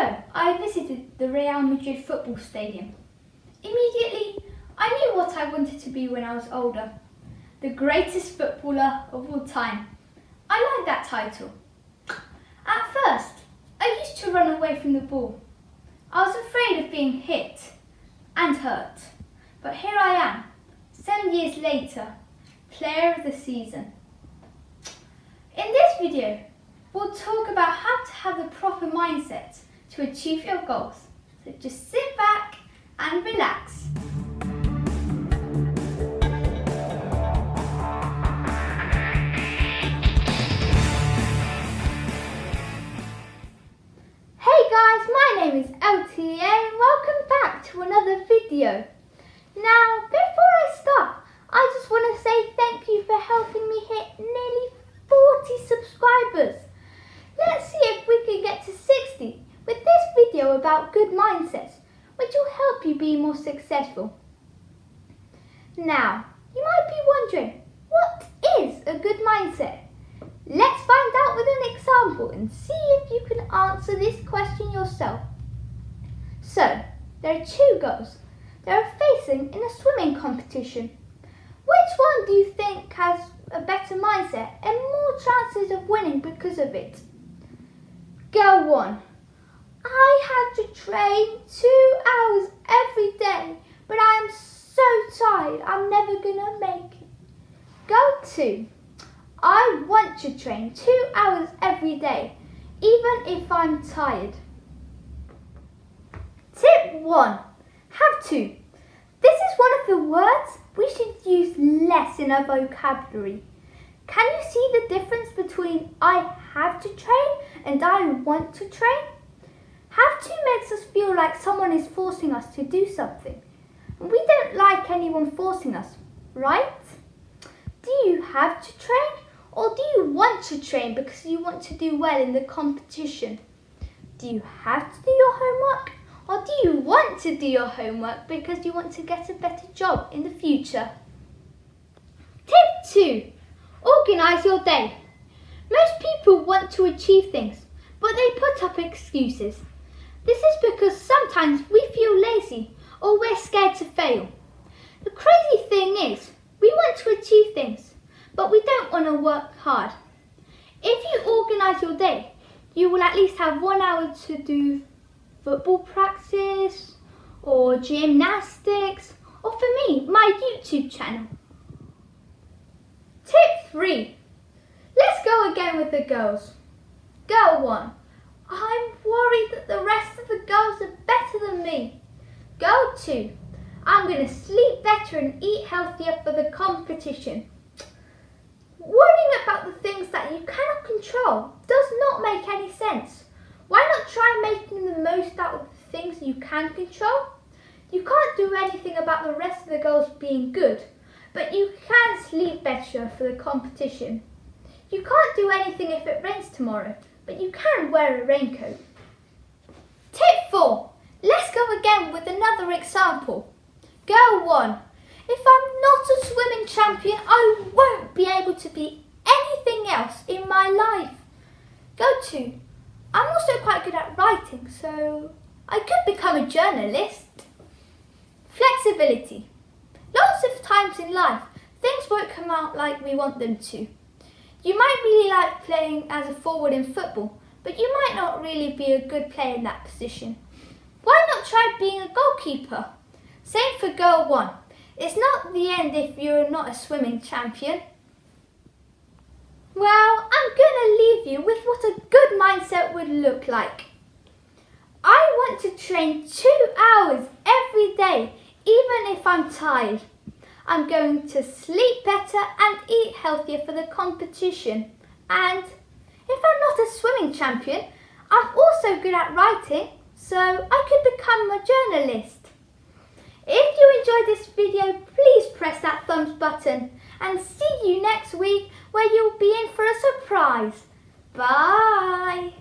ago, I visited the Real Madrid football stadium. Immediately, I knew what I wanted to be when I was older. The greatest footballer of all time. I like that title. At first, I used to run away from the ball. I was afraid of being hit and hurt. But here I am, seven years later, player of the season. In this video, we'll talk about how to have the proper mindset achieve your goals. So just sit back and relax. Hey guys, my name is LTA and welcome back to another video. Now, before I start, I just want to say thank you for helping me hit nearly 40 subscribers. Let's see if we can get to 60 with this video about good mindsets, which will help you be more successful. Now, you might be wondering, what is a good mindset? Let's find out with an example and see if you can answer this question yourself. So, there are two girls. They are facing in a swimming competition. Which one do you think has a better mindset and more chances of winning because of it? Girl 1. To train two hours every day, but I am so tired I'm never gonna make it. Go to. I want to train two hours every day, even if I'm tired. Tip 1. Have to. This is one of the words we should use less in our vocabulary. Can you see the difference between I have to train and I want to train? Have to makes us feel like someone is forcing us to do something. We don't like anyone forcing us, right? Do you have to train or do you want to train because you want to do well in the competition? Do you have to do your homework or do you want to do your homework because you want to get a better job in the future? Tip 2. Organise your day. Most people want to achieve things, but they put up excuses. This is because sometimes we feel lazy or we're scared to fail. The crazy thing is, we want to achieve things, but we don't want to work hard. If you organise your day, you will at least have one hour to do football practice or gymnastics or for me, my YouTube channel. Tip 3. Let's go again with the girls. Girl 1. I'm worried that the rest of the girls are better than me. Go to. I'm going to sleep better and eat healthier for the competition. Worrying about the things that you cannot control does not make any sense. Why not try making the most out of the things you can control? You can't do anything about the rest of the girls being good, but you can sleep better for the competition. You can't do anything if it rains tomorrow, but you can wear a raincoat. Tip 4. Let's go again with another example. Girl 1. If I'm not a swimming champion, I won't be able to be anything else in my life. Girl 2. I'm also quite good at writing, so I could become a journalist. Flexibility. Lots of times in life, things won't come out like we want them to. You might really like playing as a forward in football, but you might not really be a good player in that position. Why not try being a goalkeeper? Same for girl one. It's not the end if you're not a swimming champion. Well, I'm gonna leave you with what a good mindset would look like. I want to train two hours every day, even if I'm tired. I'm going to sleep better and eat healthier for the competition. And if I'm not a swimming champion, I'm also good at writing, so I could become a journalist. If you enjoyed this video, please press that thumbs button and see you next week where you'll be in for a surprise. Bye!